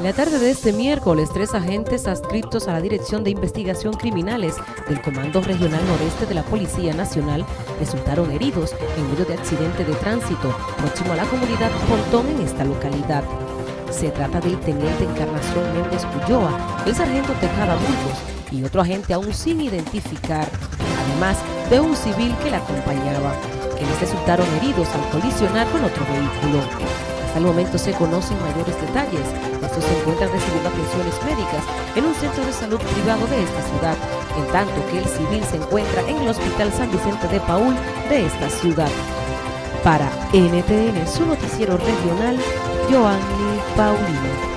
La tarde de este miércoles, tres agentes adscritos a la Dirección de Investigación Criminales del Comando Regional Noreste de la Policía Nacional resultaron heridos en medio de accidente de tránsito próximo a la comunidad Pontón en esta localidad. Se trata del teniente Encarnación Méndez Ulloa, el sargento Tejada Burgos y otro agente aún sin identificar, además de un civil que la acompañaba, quienes resultaron heridos al colisionar con otro vehículo. Hasta el momento se conocen mayores detalles. Estos se encuentran recibiendo atenciones médicas en un centro de salud privado de esta ciudad, en tanto que el civil se encuentra en el Hospital San Vicente de Paul de esta ciudad. Para NTN, su noticiero regional, Joanny Paulino.